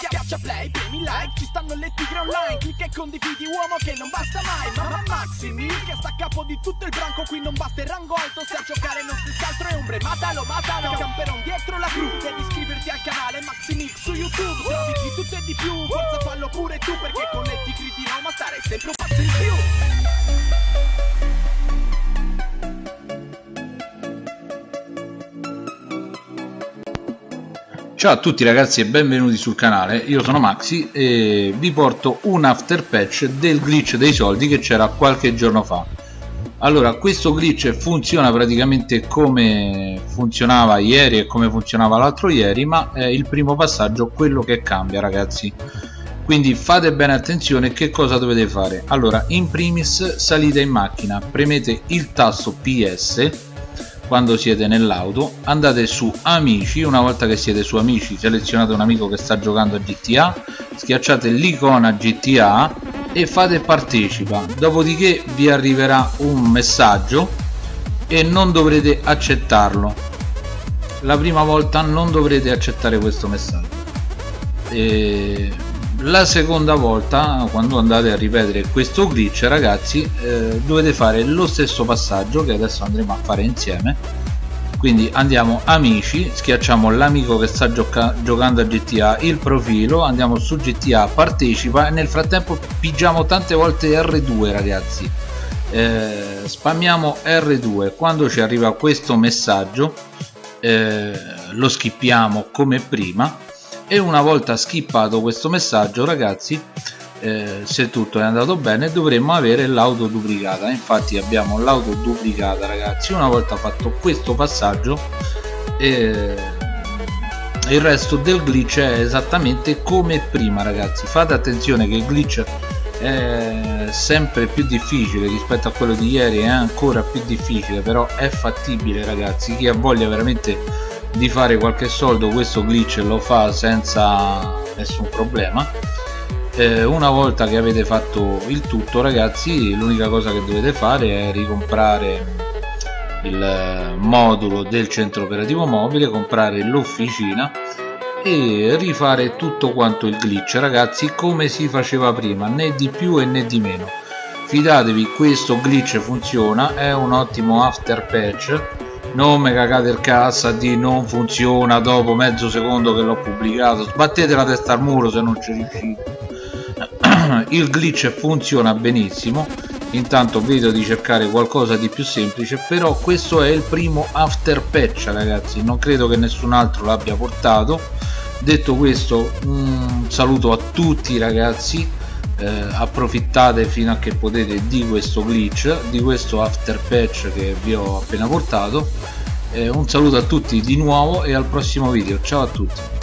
Schiaccia play, premi like, ci stanno le tigre online. Clicca e condividi uomo che non basta mai. Mamma Maximi, che sta a capo di tutto il branco. Qui non basta il rango alto, se a giocare non si altro è ombre. Matalo, matalo, camperon dietro la cru. Devi iscriverti al canale Maximix su YouTube. Trovi di tutto e di più, forza fallo pure tu Perché con le tigre di Roma stare sempre un passo in più Ciao a tutti ragazzi e benvenuti sul canale, io sono Maxi e vi porto un after patch del glitch dei soldi che c'era qualche giorno fa. Allora questo glitch funziona praticamente come funzionava ieri e come funzionava l'altro ieri ma è il primo passaggio quello che cambia ragazzi. Quindi fate bene attenzione che cosa dovete fare. Allora in primis salite in macchina premete il tasto PS quando siete nell'auto andate su amici una volta che siete su amici selezionate un amico che sta giocando a GTA schiacciate l'icona GTA e fate partecipa. Dopodiché vi arriverà un messaggio e non dovrete accettarlo. La prima volta non dovrete accettare questo messaggio. E la seconda volta quando andate a ripetere questo glitch ragazzi eh, dovete fare lo stesso passaggio che adesso andremo a fare insieme. Quindi andiamo amici schiacciamo l'amico che sta gioca giocando a GTA il profilo andiamo su GTA partecipa e nel frattempo pigiamo tante volte R2 ragazzi. Eh, spammiamo R2 quando ci arriva questo messaggio eh, lo skippiamo come prima e una volta skippato questo messaggio ragazzi eh, se tutto è andato bene dovremmo avere l'auto duplicata infatti abbiamo l'auto duplicata ragazzi. Una volta fatto questo passaggio eh, il resto del glitch è esattamente come prima ragazzi. Fate attenzione che il glitch è sempre più difficile rispetto a quello di ieri è ancora più difficile però è fattibile ragazzi. Chi ha voglia veramente di fare qualche soldo questo glitch lo fa senza nessun problema. Eh, una volta che avete fatto il tutto ragazzi l'unica cosa che dovete fare è ricomprare il modulo del centro operativo mobile comprare l'officina e rifare tutto quanto il glitch. Ragazzi come si faceva prima né di più e né di meno. Fidatevi questo glitch funziona è un ottimo after patch non mi cagate il cazzo di non funziona dopo mezzo secondo che l'ho pubblicato. Sbattete la testa al muro se non ci riuscite. Il glitch funziona benissimo. Intanto vedo di cercare qualcosa di più semplice però questo è il primo after patch ragazzi. Non credo che nessun altro l'abbia portato. Detto questo un saluto a tutti ragazzi eh, approfittate fino a che potete di questo glitch di questo after patch che vi ho appena portato. Eh, un saluto a tutti di nuovo e al prossimo video. Ciao a tutti